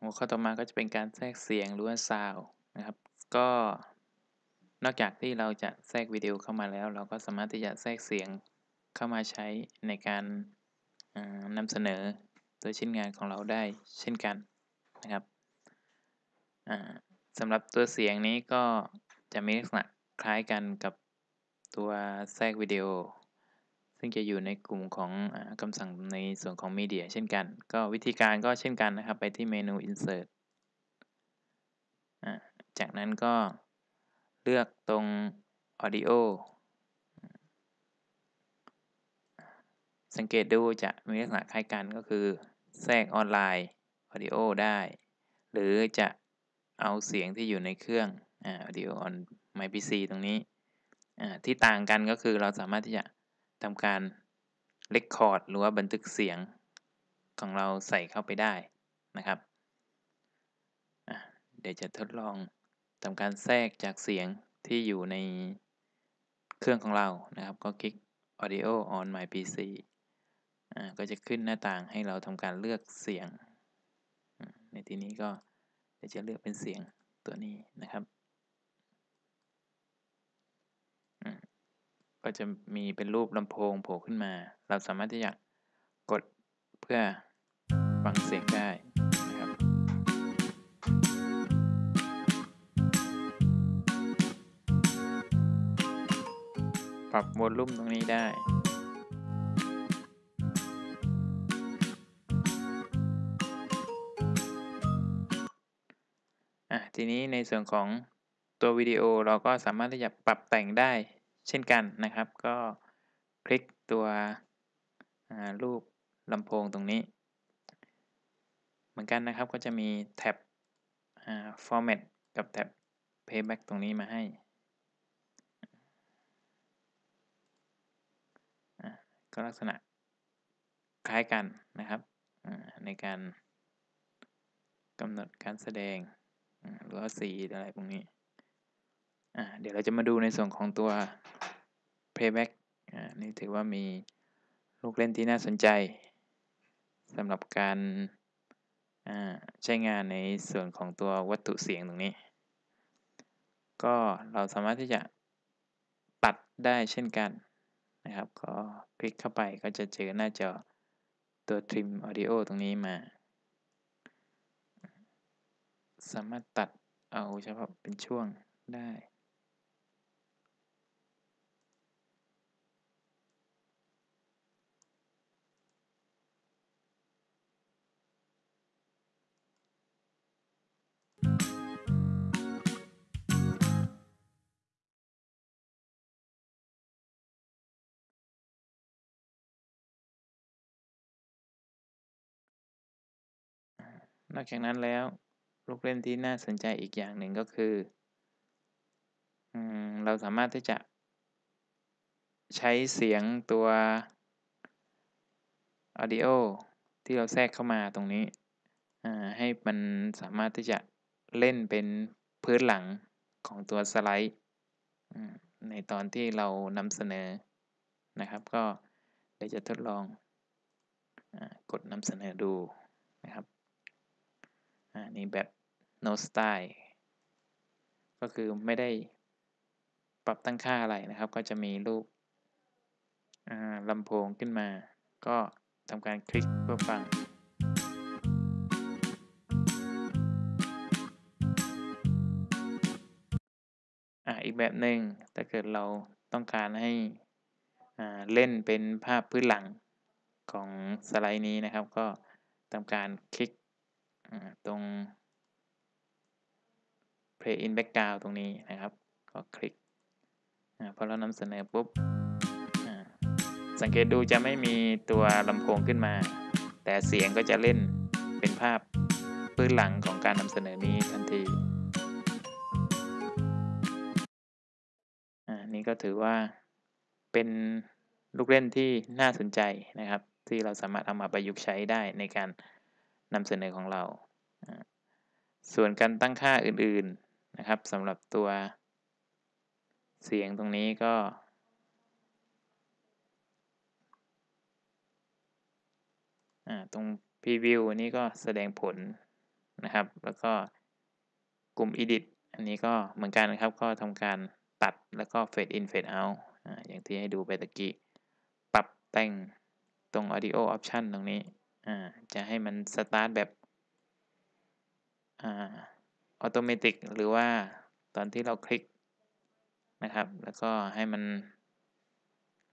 หัวข้อต่อมาก็จะเป็นการแทรกเสียงหรือว่าซาวนะครับ ก็นอกจากที่เราจะแทรกวิดีโอเข้ามาแล้ว เราก็สามารถที่จะแทรกเสียงเข้ามาใช้ในการนำเสนอตัวชิ้นงานของเราได้เช่นกันนะครับสำหรับตัวเสียงนี้ก็จะมีลักษณะคล้ายกันกับตัวแทรกวิดีโอ ซึ่งจะอยู่ในกลุ่มของอคำสั่งในส่วนของมีเดียเช่นกัน ก็วิธีการก็เช่นกันนะครับ ไปที่เมนู insert จากนั้นก็เลือกตรง audio สังเกตดูจะมีลักษณะคล้ายกันก็คือ แทรกออนไลน์ audio ได้ หรือจะเอาเสียงที่อยู่ในเครื่อง audio on my PC ตรงนี้ที่ต่างกันก็คือเราสามารถที่จะ ทำการ record หรือว่าบันทึกเสียงของเราใส่เข้าไปได้นะครับ เดี๋ยวจะทดลองทำการแทรกจากเสียงที่อยู่ในเครื่องของเรานะครับ ก็คลิก audio on my PC ก็จะขึ้นหน้าต่างให้เราทำการเลือกเสียง ในที่นี้ก็จะเลือกเป็นเสียงตัวนี้นะครับ ก็จะมีเป็นรูปลำโพงโผล่ขึ้นมา เราสามารถที่จะกดเพื่อฟังเสียงได้นะครับปรับโวลูมตรงนี้ได้อะทีนี้ในส่วนของตัววิดีโอเราก็สามารถที่จะปรับแต่งได้ เช่นกันนะครับ ก็คลิกตัวรูปลำโพงตรงนี้ เหมือนกันนะครับก็จะมีแท็บ format กับแท็บ playback ตรงนี้มาให้ก็ลักษณะคล้ายกันนะครับในการกำหนดการแสดงหรือว่าสีอะไรพวกนี้ เดี๋ยวเราจะมาดูในส่วนของตัว playback นี่ถือว่ามีลูกเล่นที่น่าสนใจสำหรับการใช้งานในส่วนของตัววัตถุเสียงตรงนี้ ก็เราสามารถที่จะตัดได้เช่นกันนะครับ ก็คลิกเข้าไปก็จะเจอหน้าจอตัว trim audio ตรงนี้มา สามารถตัดเอาเฉพาะเป็นช่วงได้ นอกจากนั้นแล้วลูกเล่นที่น่าสนใจอีกอย่างหนึ่งก็คือเราสามารถที่จะใช้เสียงตัว audio ที่เราแทรกเข้ามาตรงนี้ ให้มันสามารถที่จะเล่นเป็นพื้นหลังของตัวสไลด์ในตอนที่เรานำเสนอนะครับ ก็เดี๋ยวจะทดลองอกดนำเสนอดูนะครับ อันนี้แบบ no style ก็คือไม่ได้ปรับตั้งค่าอะไรนะครับ ก็จะมีรูปลำโพงขึ้นมา ก็ทำการคลิกเพื่อฟัง อีกแบบหนึ่งถ้าเกิดเราต้องการให้เล่นเป็นภาพพื้นหลังของสไลด์นี้นะครับ ก็ทำการคลิก ตรง play in background ตรงนี้นะครับก็คลิกพอเรานำเสนอปุ๊บสังเกตดูจะไม่มีตัวลำโพงขึ้นมา แต่เสียงก็จะเล่นเป็นภาพพื้นหลังของการนำเสนอนี้ทันทีนี่ก็ถือว่าเป็นลูกเล่นที่น่าสนใจนะครับ ที่เราสามารถเอามาประยุกต์ใช้ได้ในการ นำเสนอของเรา ส่วนการตั้งค่าอื่นๆนะครับสำหรับตัวเสียงตรงนี้ก็ ตรง preview อันนี้ก็แสดงผลนะครับ แล้วก็กลุ่ม edit อันนี้ก็เหมือนกันนะครับ ก็ทำการตัดแล้วก็ fade in fade out อ่าอย่างที่ให้ดูไปตะกี้ ปรับแต่งตรง audio option ตรงนี้ อ่าจะให้มัน start แบบอ่า automatic หรือว่าตอนที่เราคลิกนะครับ แล้วก็ให้มัน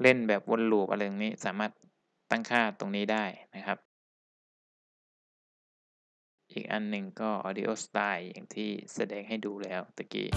เล่นแบบวนลูปอะไรตรงนี้สามารถตั้งค่าตรงนี้ได้นะครับ อีกอันหนึ่งก็ audio style อย่างที่แสดงให้ดูแล้วตะกี้